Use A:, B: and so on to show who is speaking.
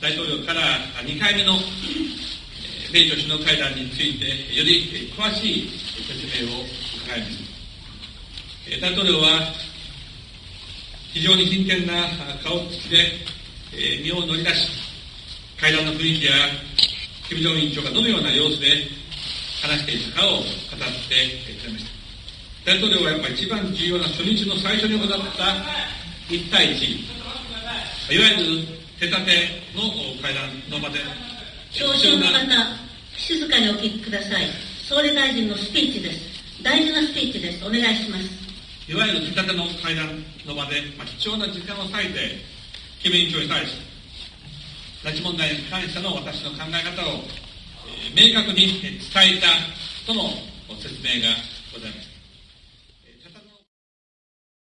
A: 大統領から2回目の米朝首脳会談について、より詳しい説明を伺います。大統領は、非常に真剣な顔つきで、身を乗り出し、会談の雰囲気や、金正恩委員長がどのような様子で話していたかを語ってくれました。大統領はやっぱり一番重要な初日の最初に行った1対1、いわゆる手立ての会談の場で、
B: 聴衆の方、静かにお聞きください。総理大臣のスピーチです。大事なスピーチです。お願いします。
A: いわゆる手立ての会談の場で、まあ、貴重な時間を割いて、キム委員長に対し、拉致問題に関しての私の考え方を、えー、明確に伝えたとの説明がございました。